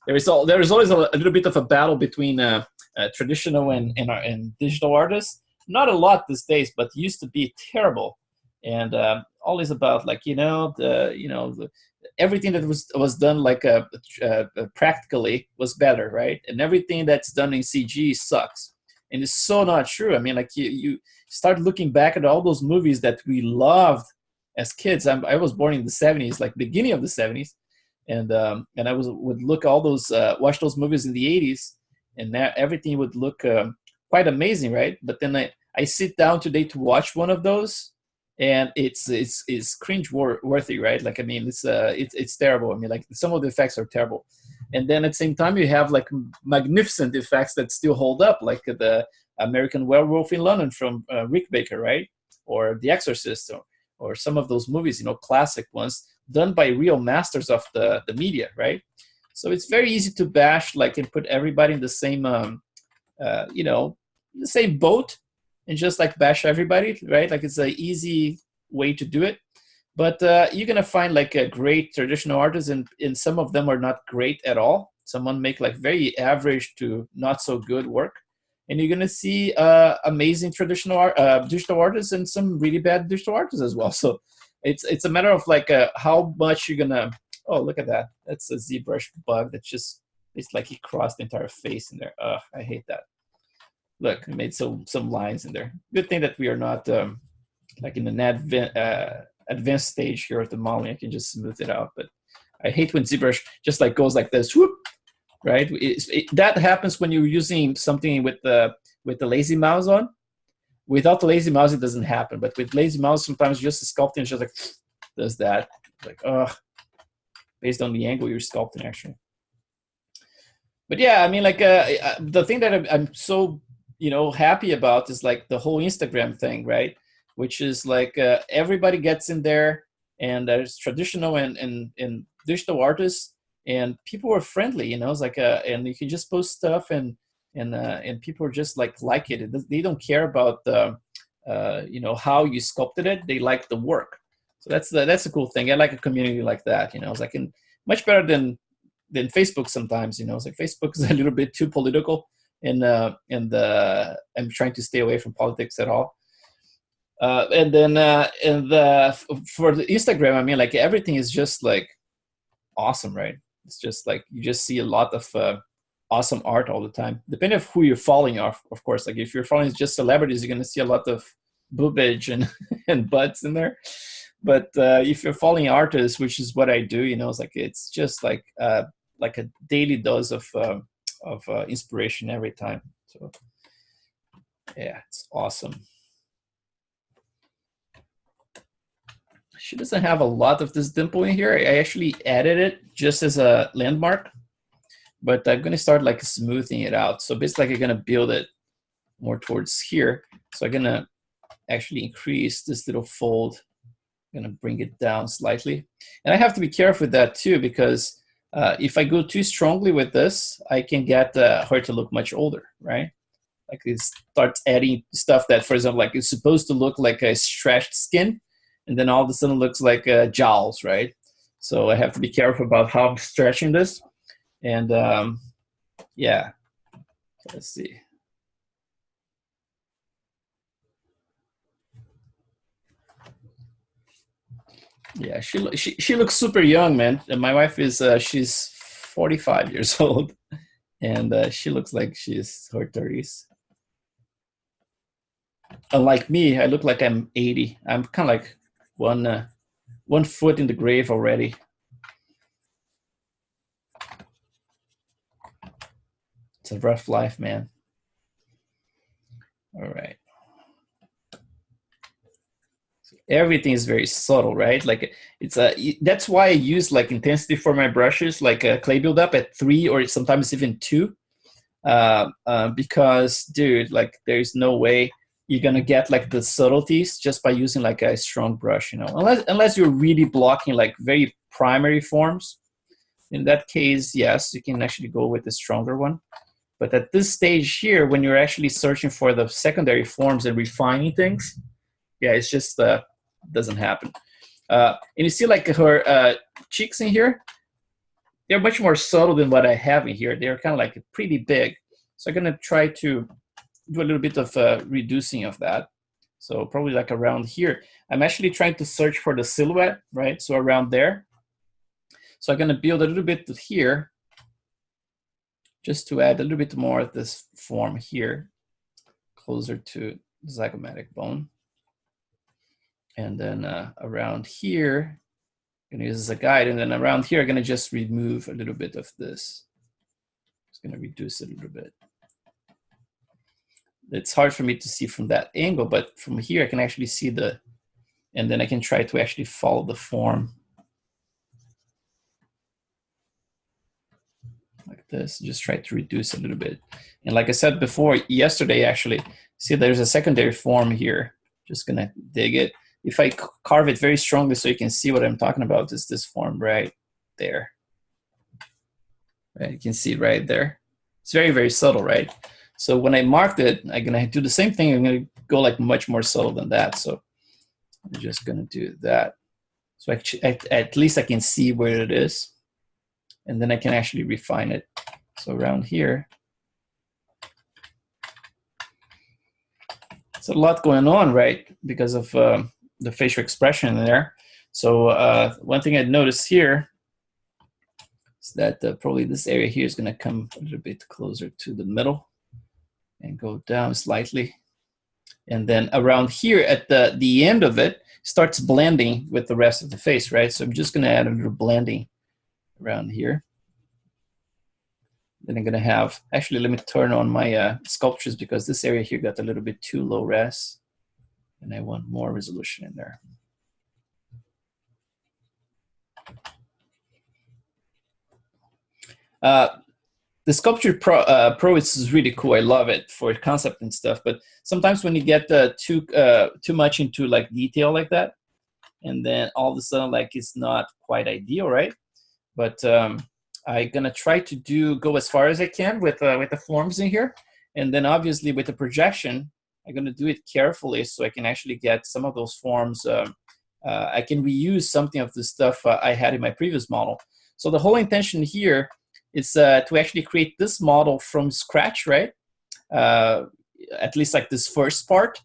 there is all there is always a, a, little bit of a battle between uh, uh, traditional and, and, uh, and digital artists. Not a lot these days, but used to be terrible, and uh, always about like you know the you know the, everything that was was done like uh, uh, practically was better, right? And everything that's done in CG sucks, and it's so not true. I mean, like you you start looking back at all those movies that we loved as kids. I'm, I was born in the 70s, like beginning of the 70s and um, and I was would look all those uh, watch those movies in the 80s, and that everything would look um, quite amazing, right? But then I I sit down today to watch one of those, and it's it's it's cringe worthy, right? Like I mean, it's uh it's it's terrible. I mean, like some of the effects are terrible. and then at the same time you have like magnificent effects that still hold up, like the American Werewolf in London from uh, Rick Baker, right? Or The Exorcist, or, or some of those movies, you know, classic ones done by real masters of the, the media, right? So it's very easy to bash, like, and put everybody in the same, um, uh, you know, the same boat and just like bash everybody, right? Like it's an easy way to do it. But uh, you're gonna find like a great traditional artists, and, and some of them are not great at all. Someone make like very average to not so good work, and you're gonna see uh, amazing traditional art, uh, digital artists and some really bad digital artists as well. [LAUGHS] So it's it's a matter of like uh, how much you're gonna. Oh, look at that! That's a ZBrush bug that just it's like he crossed the entire face in there. Ugh, I hate that. Look, it made some some lines in there. Good thing that we are not um, like in an advanced uh, advanced stage here of the modeling. I can just smooth it out, but I hate when ZBrush just like goes like this. Whoop, right? It, it, that happens when you're using something with the with the lazy mouse on. Without the lazy mouse, it doesn't happen. But with lazy mouse, sometimes just sculpting is just like [SNIFFS] does that. Like, oh, based on the angle you're sculpting, actually. But yeah, I mean, like uh, the thing that I'm, I'm so you know happy about is like the whole Instagram thing, right? Which is like uh, everybody gets in there, and there's traditional and and, and digital artists, and people are friendly. You know, it's like uh, and you can just post stuff and and uh, and people are just like like it. They don't care about the uh, you know how you sculpted it. They like the work. So that's the, that's a cool thing. I like a community like that. You know, it's like in, much better than than Facebook sometimes. You know, it's like Facebook is [LAUGHS] a little bit too political, and the in the I'm trying to stay away from politics at all. Uh, and then uh, and the for the Instagram, I mean, like everything is just like awesome, right? It's just like you just see a lot of uh, awesome art all the time. Depending on who you're following, of, of course. Like if you're following just celebrities, you're gonna see a lot of boobage and [LAUGHS] and butts in there. But uh, if you're following artists, which is what I do, you know, it's like it's just like uh, like a daily dose of uh, of uh, inspiration every time. So yeah, it's awesome. She doesn't have a lot of this dimple in here. I actually added it just as a landmark but I'm gonna start like smoothing it out. So basically I'm gonna build it more towards here. So I'm gonna actually increase this little fold. I'm gonna bring it down slightly. And I have to be careful with that too, because uh, if I go too strongly with this, I can get uh, her to look much older, right? Like it starts adding stuff that, for example, like it's supposed to look like a stretched skin, and then all of a sudden looks like uh, jowls, right? So I have to be careful about how I'm stretching this. And um, yeah, let's see. Yeah, she she she looks super young, man. My wife is uh, she's 45 years [LAUGHS] old, and uh, she looks like she's her 30s. Unlike me, I look like I'm 80. I'm kind of like one uh, one foot in the grave already. It's a rough life, man. All right. Everything is very subtle, right? Like it's a, that's why I use like intensity for my brushes, like a clay buildup at three or sometimes even two. Uh, uh, because dude, like there's no way you're gonna get like the subtleties just by using like a strong brush, you know, unless, unless you're really blocking like very primary forms. In that case, yes, you can actually go with the stronger one. But at this stage here, when you're actually searching for the secondary forms and refining things, yeah, it's just uh, doesn't happen. Uh, and you see like her uh, cheeks in here, they're much more subtle than what I have in here. They're kind of like pretty big. So I'm gonna try to do a little bit of uh, reducing of that. So probably like around here. I'm actually trying to search for the silhouette, right? So around there. So I'm gonna build a little bit here just to add a little bit more of this form here, closer to the zygomatic bone. And then uh, around here, I'm gonna use as a guide, and then around here, I'm gonna just remove a little bit of this. It's gonna reduce it a little bit. It's hard for me to see from that angle, but from here, I can actually see the, and then I can try to actually follow the form like this. Just try to reduce a little bit. And like I said before, yesterday actually, see there's a secondary form here. Just gonna dig it. If I carve it very strongly so you can see what I'm talking about, is this form right there. Right, you can see right there. It's very, very subtle, right? So when I marked it, I'm gonna do the same thing. I'm gonna go like much more subtle than that. So I'm just gonna do that. So at, at least I can see where it is. And then I can actually refine it. So around here, it's a lot going on, right? Because of um, the facial expression there. So uh, one thing I'd notice here is that uh, probably this area here is going to come a little bit closer to the middle and go down slightly. And then around here at the, the end of it starts blending with the rest of the face, right? So I'm just going to add a little blending around here. Then I'm going to have, actually, let me turn on my uh, Sculptris because this area here got a little bit too low res. And I want more resolution in there. Uh, the Sculptris Pro, uh, Pro is really cool. I love it for concept and stuff. But sometimes when you get uh, too uh, too much into like detail like that, and then all of a sudden like it's not quite ideal, right? But um, I'm gonna try to do go as far as I can with uh, with the forms in here, and then obviously with the projection, I'm gonna do it carefully so I can actually get some of those forms. Um, uh, I can reuse something of the stuff uh, I had in my previous model. So the whole intention here is uh, to actually create this model from scratch, right? Uh, at least like this first part.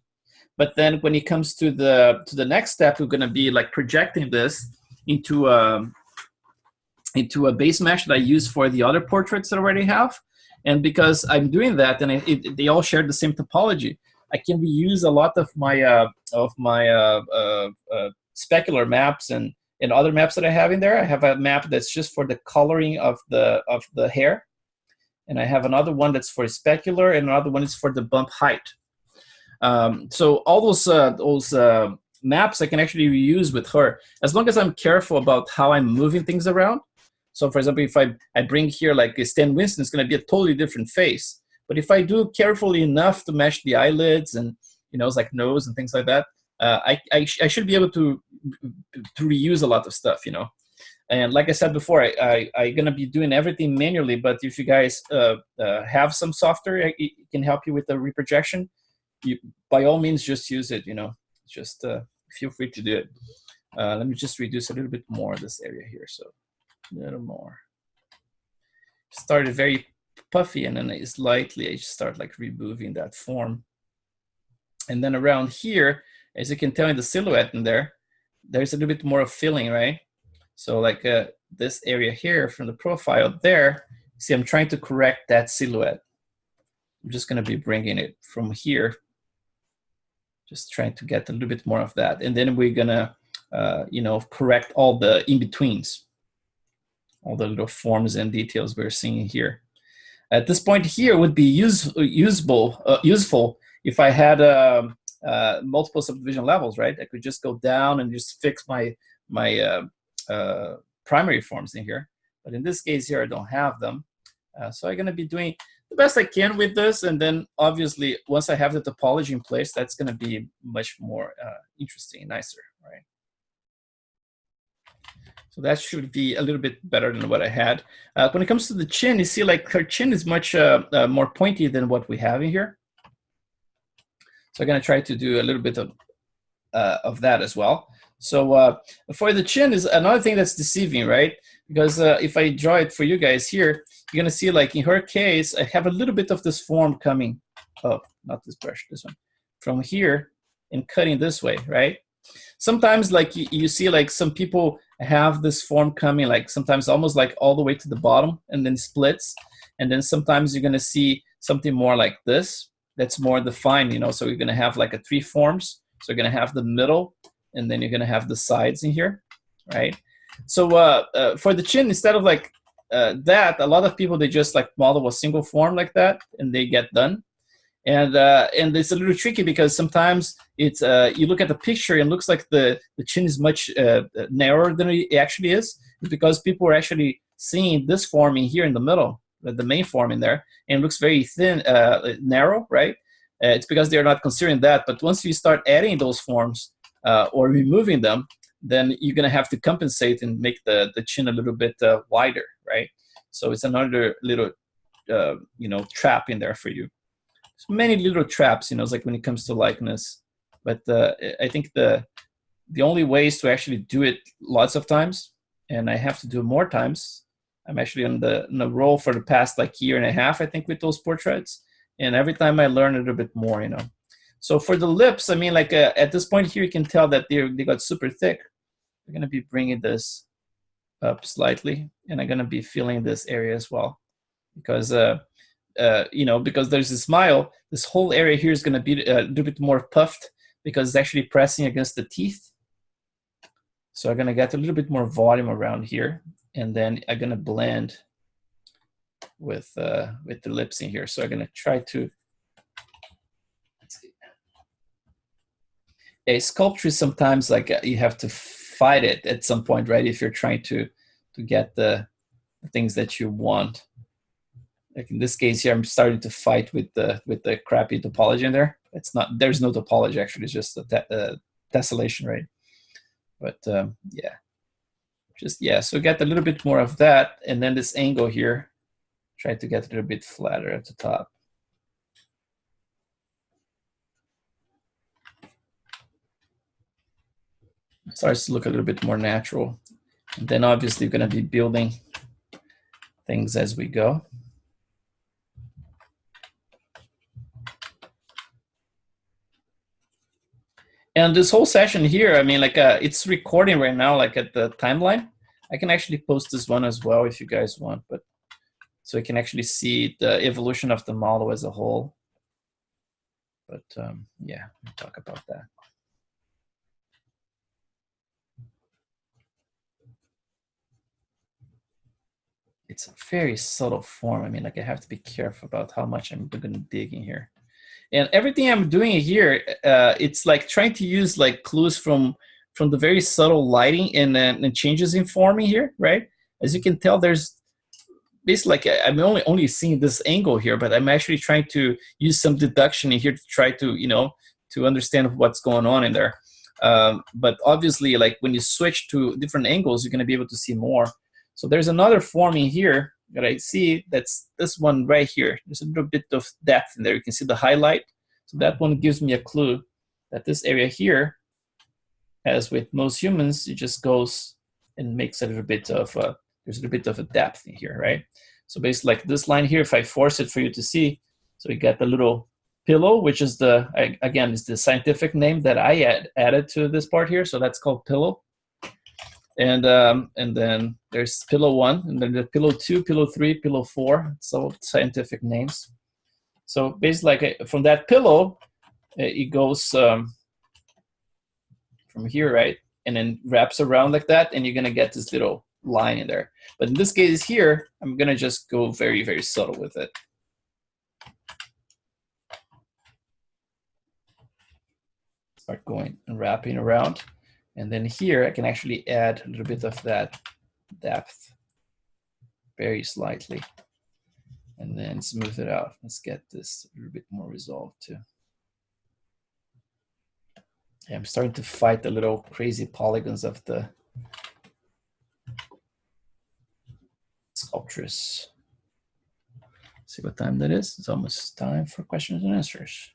But then when it comes to the to the next step, we're gonna be like projecting this into a, um, into a base mesh that I use for the other portraits that I already have. And because I'm doing that, and it, it, they all share the same topology, I can reuse a lot of my uh, of my uh, uh, uh specular maps and and other maps that I have in there. I have a map that's just for the coloring of the of the hair, and I have another one that's for specular, and another one is for the bump height. Um, so all those uh, those uh, maps I can actually reuse with her as long as I'm careful about how I'm moving things around. So for example, if I, I bring here like Stan Winston, it's gonna be a totally different face. But if I do carefully enough to mesh the eyelids and you know, it's like nose and things like that, uh, I, I, sh I, should be able to to reuse a lot of stuff, you know. And like I said before, I, I, I'm gonna be doing everything manually, but if you guys uh, uh, have some software it can help you with the reprojection, you, by all means, just use it, you know. Just uh, feel free to do it. Uh, let me just reduce a little bit more this area here, so a little more. Started very puffy and then slightly I just start like removing that form. And then around here, as you can tell in the silhouette in there, there's a little bit more of filling, right? So like uh, this area here from the profile there, see I'm trying to correct that silhouette. I'm just gonna be bringing it from here, just trying to get a little bit more of that. And then we're gonna, uh, you know, correct all the in-betweens, all the little forms and details we're seeing here. At this point here would be use, usable, uh, useful if I had um, uh, multiple subdivision levels, right? I could just go down and just fix my, my uh, uh, primary forms in here. But in this case here, I don't have them. Uh, so I'm gonna be doing the best I can with this. And then obviously, once I have the topology in place, that's gonna be much more uh, interesting, nicer, right? So that should be a little bit better than what I had. Uh, when it comes to the chin, you see like her chin is much uh, uh, more pointy than what we have in here. So I'm gonna try to do a little bit of, uh, of that as well. So uh, for the chin is another thing that's deceiving, right? Because uh, if I draw it for you guys here, you're gonna see like in her case, I have a little bit of this form coming, oh, not this brush, this one, from here and cutting this way, right? Sometimes like you, you see like some people have this form coming like sometimes almost like all the way to the bottom and then splits. And then sometimes you're gonna see something more like this, that's more defined, you know, so you're gonna have like a three forms. So you're gonna have the middle and then you're gonna have the sides in here, right? So uh, uh, for the chin, instead of like uh, that, a lot of people, they just like model a single form like that and they get done. And, uh, and it's a little tricky because sometimes it's, uh, you look at the picture and looks like the, the chin is much uh, narrower than it actually is. Because people are actually seeing this form in here in the middle the main form in there, and looks very thin, uh, narrow, right? Uh, it's because they're not considering that. But once you start adding those forms uh, or removing them, then you're gonna have to compensate and make the the chin a little bit uh, wider, right? So it's another little, uh, you know, trap in there for you. Many little traps, you know, like when it comes to likeness. But uh, I think the the only way is to actually do it lots of times, and I have to do more times. I'm actually on the, on the roll for the past like year and a half, I think, with those portraits. And every time I learn a little bit more, you know. So for the lips, I mean, like uh, at this point here, you can tell that they they got super thick. I'm gonna be bringing this up slightly, and I'm gonna be filling this area as well, because uh, uh, you know, because there's a smile, this whole area here is gonna be uh, a little bit more puffed because it's actually pressing against the teeth. So I'm gonna get a little bit more volume around here, and then I'm gonna blend with uh, with the lips in here. So I'm gonna try to a sculpture sometimes like uh, you have to fight it at some point, right? If you're trying to to get the things that you want. Like in this case here, I'm starting to fight with the with the crappy topology in there. It's not there's no topology actually, it's just a te uh, tessellation, right? But um, yeah, just yeah. So get a little bit more of that, and then this angle here, try to get a little bit flatter at the top. starts to look a little bit more natural. And then obviously you're going to be building things as we go. And this whole session here, I mean, like uh, it's recording right now, like at the timeline. I can actually post this one as well if you guys want, but so you can actually see the evolution of the model as a whole. But um, yeah, we'll talk about that. it's a very subtle form. I mean, like I have to be careful about how much I'm going to dig in here. And everything I'm doing here, uh, it's like trying to use like clues from from the very subtle lighting and, uh, and changes in forming here, right? As you can tell, there's basically like I'm only only seeing this angle here, but I'm actually trying to use some deduction in here to try to you know to understand what's going on in there. Um, but obviously, like when you switch to different angles, you're going to be able to see more. So there's another forming here that I see that's this one right here. There's a little bit of depth in there. You can see the highlight. So that one gives me a clue that this area here, as with most humans, it just goes and makes a little bit of a, there's a little bit of a depth in here, right? So basically like this line here, if I force it for you to see, so you get the little pillow, which is the, again, is the scientific name that I add, added to this part here. So that's called pillow and um, and then there's pillow one, and then the pillow two, pillow three, pillow four. So scientific names. So basically, like uh, from that pillow, uh, it goes um, from here, right, and then wraps around like that, and you're gonna get this little line in there. But in this case here, I'm gonna just go very very subtle with it. Start going and wrapping around. And then here I can actually add a little bit of that depth very slightly and then smooth it out. Let's get this a little bit more resolved too. Yeah, I'm starting to fight the little crazy polygons of the Sculptris. See what time that is? It's almost time for questions and answers.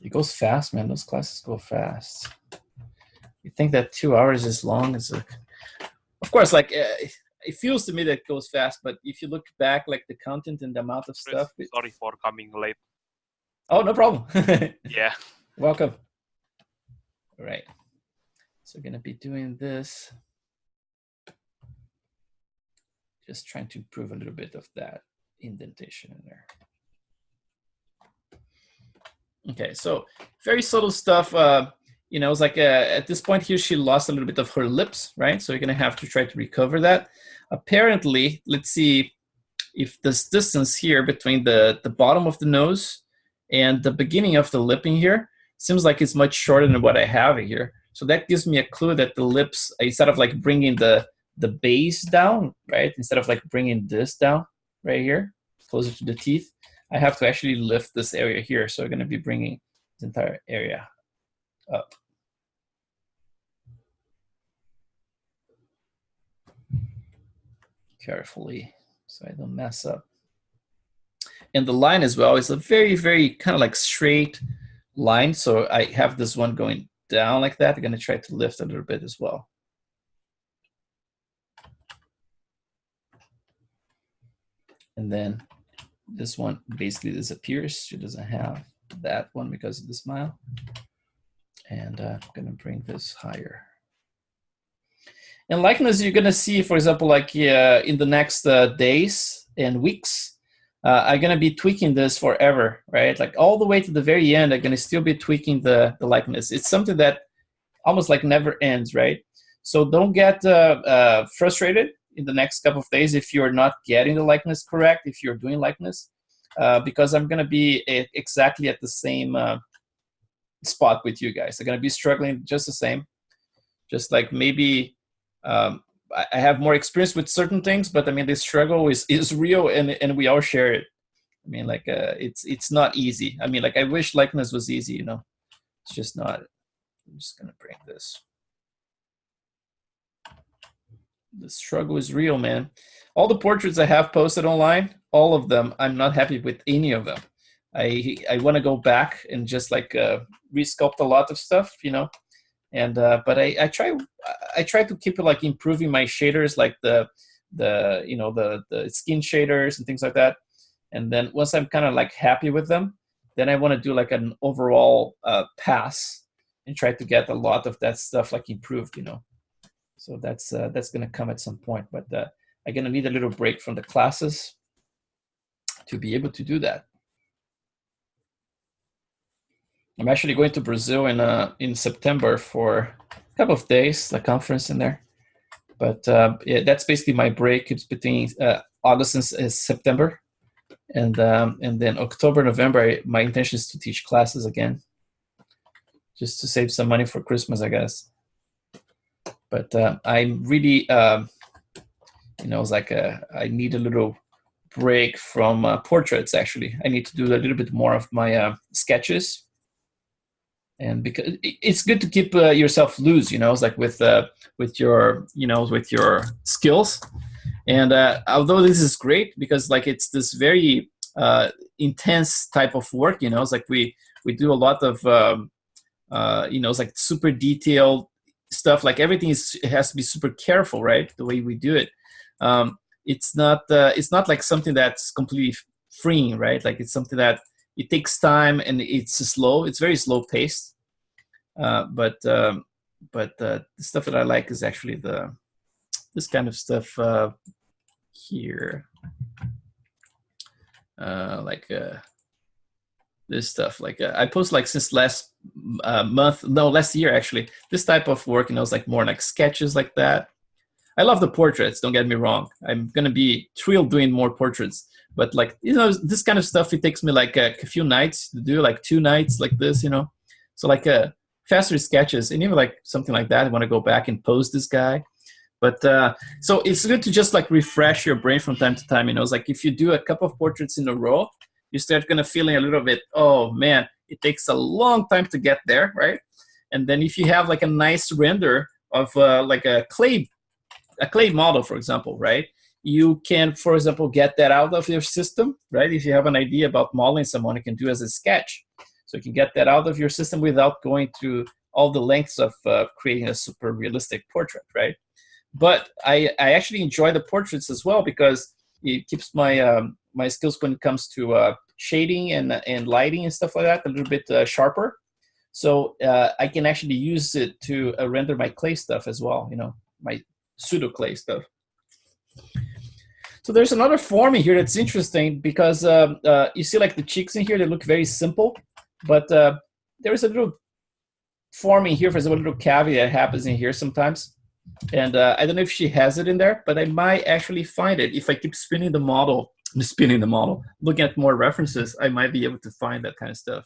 It goes fast, man. Those classes go fast you think that two hours is long? It's like of course like uh, it feels to me that it goes fast but if you look back like the content and the amount of stuff sorry for coming late. Oh no problem. [LAUGHS] Yeah. Welcome. All right. So we're gonna be doing this. Just trying to improve a little bit of that indentation in there. Okay so very subtle stuff uh, you know, it's like uh, at this point here, she lost a little bit of her lips, right? So you're gonna have to try to recover that. Apparently, let's see if this distance here between the, the bottom of the nose and the beginning of the lip in here seems like it's much shorter than what I have here. So that gives me a clue that the lips, instead of like bringing the, the base down, right? Instead of like bringing this down, right here, closer to the teeth, I have to actually lift this area here. So I'm gonna be bringing this entire area up. Carefully, so I don't mess up. And the line as well is a very, very kind of like straight line. So I have this one going down like that. I'm gonna try to lift a little bit as well. And then this one basically disappears. She doesn't have that one because of the smile. And uh, I'm gonna bring this higher. And likeness, you're gonna see, for example, like uh, in the next uh, days and weeks, uh, I'm gonna be tweaking this forever, right? Like all the way to the very end, I'm gonna still be tweaking the, the likeness. It's something that almost like never ends, right? So don't get uh, uh, frustrated in the next couple of days if you're not getting the likeness correct, if you're doing likeness, because I'm gonna be exactly at the same spot with you guys. I'm gonna be struggling just the same, just like maybe um, I have more experience with certain things, but I mean the struggle is is real, and and we all share it. I mean, like uh, it's it's not easy. I mean, like I wish likeness was easy, you know. It's just not. I'm just gonna bring this. The struggle is real, man. All the portraits I have posted online, all of them, I'm not happy with any of them. I I want to go back and just like uh, resculpt a lot of stuff, you know? And uh, but I, I try I try to keep it like improving my shaders like the the you know the the skin shaders and things like that. And then once I'm kind of like happy with them then I want to do like an overall uh, pass and try to get a lot of that stuff like improved you know? So that's uh, that's gonna come at some point but uh, I'm gonna need a little break from the classes to be able to do that I'm actually going to Brazil in uh, in September for a couple of days, the conference in there. But uh, yeah, that's basically my break. It's between uh, August and September, and um, and then October, November. I, my intention is to teach classes again, just to save some money for Christmas, I guess. But uh, I'm really, um, you know, it's like a, I need a little break from uh, portraits. Actually, I need to do a little bit more of my uh, sketches and because it's good to keep uh, yourself loose you know it's like with uh, with your you know with your skills. And uh, although this is great because like it's this very uh, intense type of work you know it's like we we do a lot of um, uh, you know it's like super detailed stuff like everything is has to be super careful right the way we do it. Um, it's not uh, it's not like something that's completely freeing right? Like it's something that it takes time and it's slow. It's very slow paced. Uh, but um, but uh, the stuff that I like is actually the this kind of stuff uh, here, uh, like uh, this stuff. Like uh, I post like since last month, no, last year actually. This type of work, you know, it's like more like sketches like that. I love the portraits. Don't get me wrong. I'm gonna be thrilled doing more portraits but like you know this kind of stuff it takes me like a, a few nights to do like two nights like this you know so like a uh, faster sketches and even like something like that i want to go back and pose this guy but uh, so it's good to just like refresh your brain from time to time you know it's like if you do a couple of portraits in a row you start kind of feeling a little bit oh man it takes a long time to get there right and then if you have like a nice render of uh, like a clay a clay model for example right you can, for example, get that out of your system, right? If you have an idea about modeling someone, you can do as a sketch. So you can get that out of your system without going through all the lengths of uh, creating a super realistic portrait, right? But I, I actually enjoy the portraits as well because it keeps my um, my skills when it comes to uh, shading and, and lighting and stuff like that a little bit uh, sharper. So uh, I can actually use it to uh, render my clay stuff as well, you know, my pseudo clay stuff. So there's another form in here that's interesting because uh, uh, you see like the cheeks in here, they look very simple, but uh, there is a little form in here, for example, a little cavity that happens in here sometimes. And uh, I don't know if she has it in there, but I might actually find it. If I keep spinning the model, spinning the model, looking at more references, I might be able to find that kind of stuff.